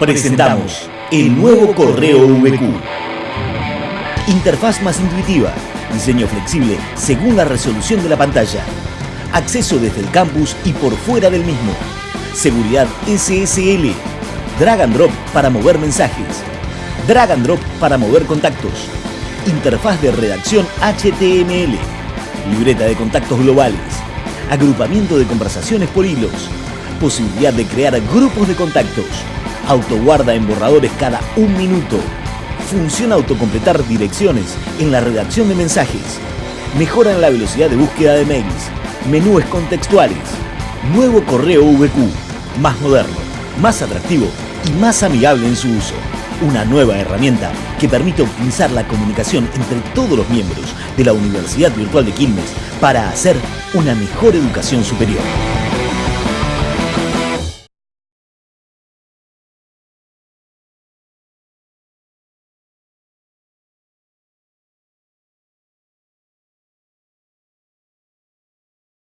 Presentamos el nuevo correo VQ. Interfaz más intuitiva, diseño flexible según la resolución de la pantalla, acceso desde el campus y por fuera del mismo, seguridad SSL, drag and drop para mover mensajes, drag and drop para mover contactos, interfaz de redacción HTML, libreta de contactos globales, agrupamiento de conversaciones por hilos, posibilidad de crear grupos de contactos, autoguarda en borradores cada un minuto, función autocompletar direcciones en la redacción de mensajes, mejora en la velocidad de búsqueda de mails, menúes contextuales, nuevo correo VQ, más moderno, más atractivo y más amigable en su uso. Una nueva herramienta que permite optimizar la comunicación entre todos los miembros de la Universidad Virtual de Quilmes para hacer una mejor educación superior.